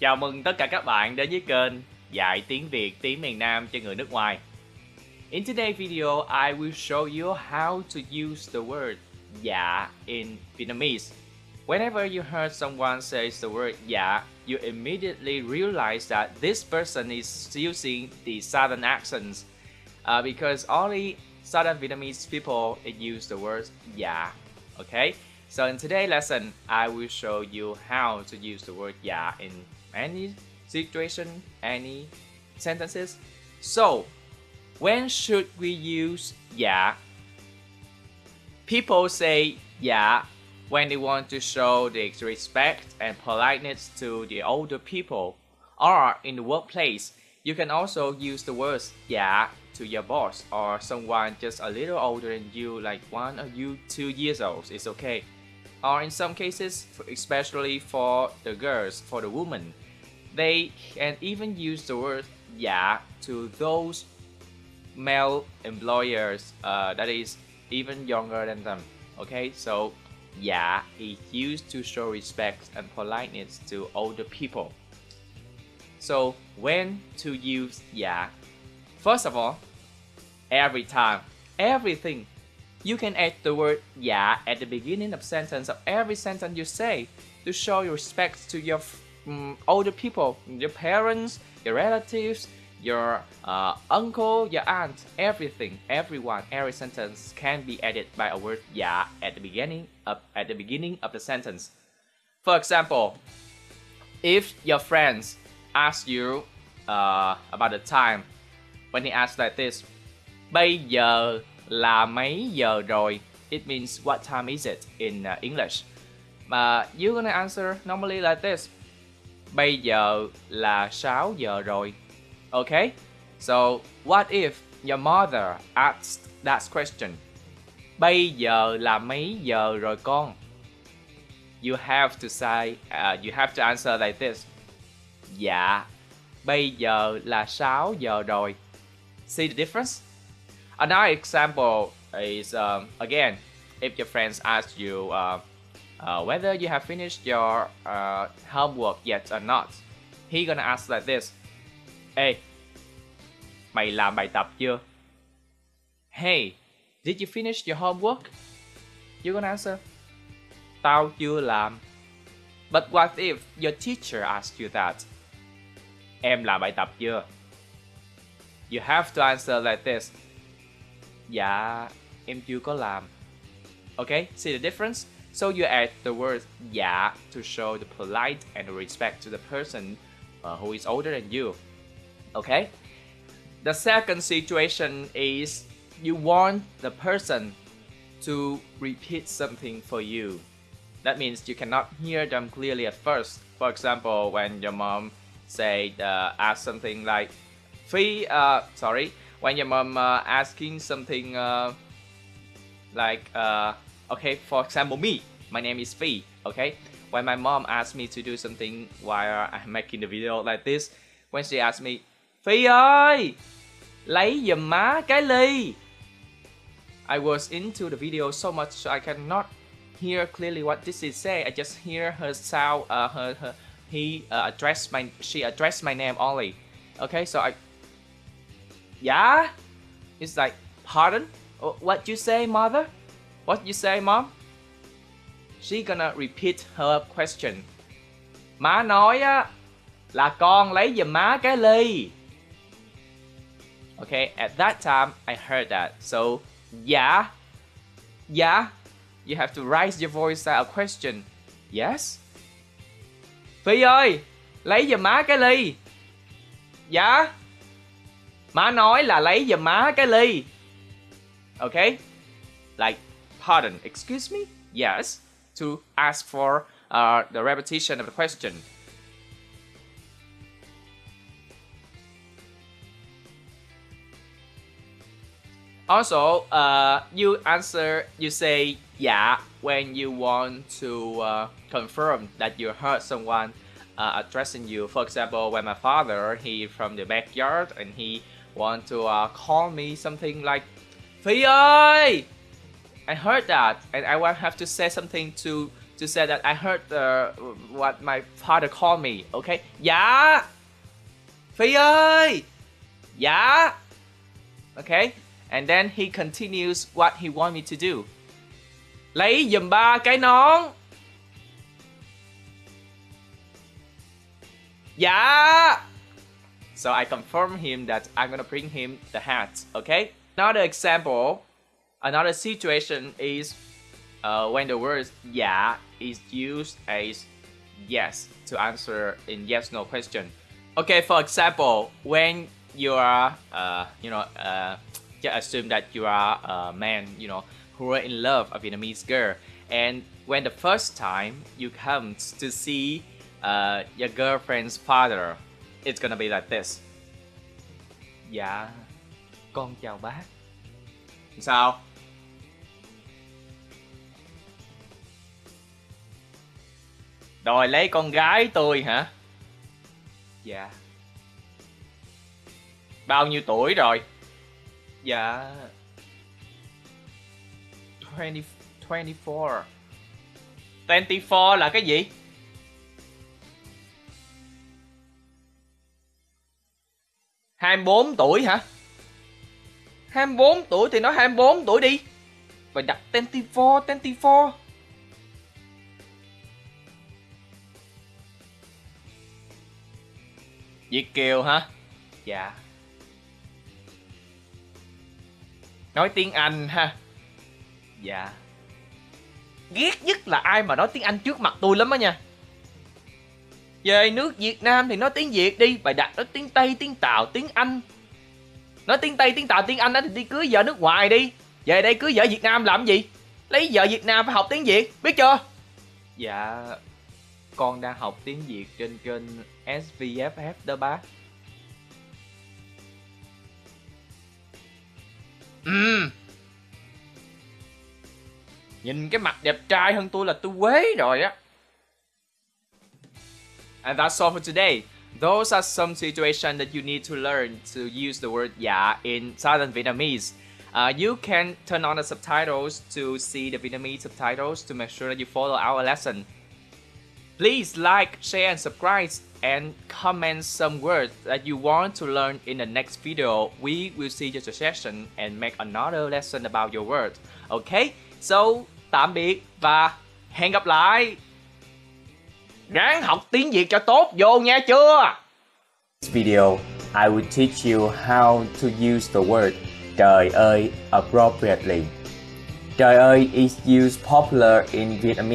Chào mừng tất cả các bạn đến với kênh Dạy tiếng Việt tiếng miền Nam cho người nước ngoài. In today's video, I will show you how to use the word dạ in Vietnamese. Whenever you heard someone say the word dạ, you immediately realize that this person is using the southern accents uh, because only southern Vietnamese people use the word dạ. Okay, so in today's lesson, I will show you how to use the word dạ in any situation, any sentences. So, when should we use dạ? People say dạ when they want to show the respect and politeness to the older people. Or in the workplace, you can also use the words dạ to your boss or someone just a little older than you, like one or you two years old. It's okay. Or in some cases, especially for the girls, for the women, they can even use the word dạ to those male employers uh, that is even younger than them. Okay, so dạ is used to show respect and politeness to older people. So when to use dạ? First of all, every time, everything. You can add the word dạ at the beginning of sentence of every sentence you say to show your respect to your um, older people, your parents, your relatives, your uh, uncle, your aunt, everything, everyone, every sentence can be added by a word dạ at the beginning of at the beginning of the sentence. For example, if your friends ask you uh, about the time, when he asks like this, Bây giờ là mấy giờ rồi? It means what time is it in uh, English. But you're gonna answer normally like this. Bây giờ là 6 giờ rồi. Okay? So, what if your mother asked that question? Bây giờ là mấy giờ rồi con? You have to say, uh, you have to answer like this. Dạ, bây giờ là 6 giờ rồi. See the difference? Another example is, um, again, if your friends ask you uh, uh, whether you have finished your uh, homework yet or not, he gonna ask like this. Hey, mày làm bài tập chưa? Hey, did you finish your homework? You gonna answer. Tao chưa làm. But what if your teacher asks you that? Em làm bài tập chưa? You have to answer like this. Dạ, em chưa có làm. Okay, see the difference? So you add the word dạ to show the polite and respect to the person uh, who is older than you. Okay? The second situation is you want the person to repeat something for you. That means you cannot hear them clearly at first. For example, when your mom say uh, ask something like Phi, uh, sorry, when your mom uh, asking something uh, like uh, okay, for example, me, my name is Phi, okay? When my mom asked me to do something while I'm making the video like this, when she asked me, Phi ơi, lấy giùm má cái ly. I was into the video so much so I cannot hear clearly what this is say. I just hear her sound, uh, her, her, he uh, addressed my, she addressed my name only. Okay, so I, Dạ? yeah, it's like, pardon? Oh, what you say, mother? What you say, mom? She gonna repeat her question. Má nói á là con lấy giùm má cái ly. Okay, at that time I heard that. So, yeah, yeah, you have to raise your voice at a question. Yes. Phi ơi, lấy giùm má cái ly. Dạ. Má nói là lấy giùm má cái ly. Okay? Like, pardon, excuse me? Yes. To ask for uh, the repetition of the question. Also, uh, you answer, you say dạ when you want to uh, confirm that you heard someone uh, addressing you. For example, when my father, he from the backyard and he want to uh, call me something like Phi! I heard that and I will have to say something to to say that I heard uh, what my father called me. Okay. Yeah! Ơi. Dạ. Okay. And then he continues what he want me to do. Lấy giùm ba cái nón. Dạ. So I confirm him that I'm gonna bring him the hat. Okay. Another example, another situation is uh, when the word dạ is used as yes to answer in yes no question. Okay, for example, when you are, uh, you know, uh, just assume that you are a man, you know, who are in love a Vietnamese girl, and when the first time you come to see uh, your girlfriend's father, it's gonna be like this. Dạ, con chào bác. Sao? Đòi lấy con gái tôi hả? Dạ. Bao nhiêu tuổi rồi? Dạ. 20, 24. 24 là cái gì? Hai bốn tuổi hả? 24 tuổi thì nói 24 tuổi đi. Phải đặt 24, 24. Việt Kiều hả? Dạ. Nói tiếng Anh ha. Dạ. Ghét nhất là ai mà nói tiếng Anh trước mặt tôi lắm á nha. Về nước Việt Nam thì nói tiếng Việt đi, bài đặt nói tiếng Tây, tiếng Tàu, tiếng Anh. Nói tiếng Tây, tiếng Tàu, tiếng Anh đó thì đi cưới vợ nước ngoài đi. Về đây cưới vợ Việt Nam làm gì? Lấy vợ Việt Nam phải học tiếng Việt, biết chưa? Dạ, con đang học tiếng Việt trên kênh SVFF đó bác. Ừm. Nhìn cái mặt đẹp trai hơn tôi là tôi quế rồi á. And that's all for today. Those are some situations that you need to learn to use the word dạ in Southern Vietnamese. Uh, you can turn on the subtitles to see the Vietnamese subtitles to make sure that you follow our lesson. Please like, share and subscribe and comment some words that you want to learn in the next video. We will see your suggestion and make another lesson about your word. Okay? So, tạm biệt và hẹn gặp lại. Ráng học tiếng Việt cho tốt vô nha chưa? this video, I will teach you how to use the word trời ơi appropriately. Trời ơi is used popular in Vietnamese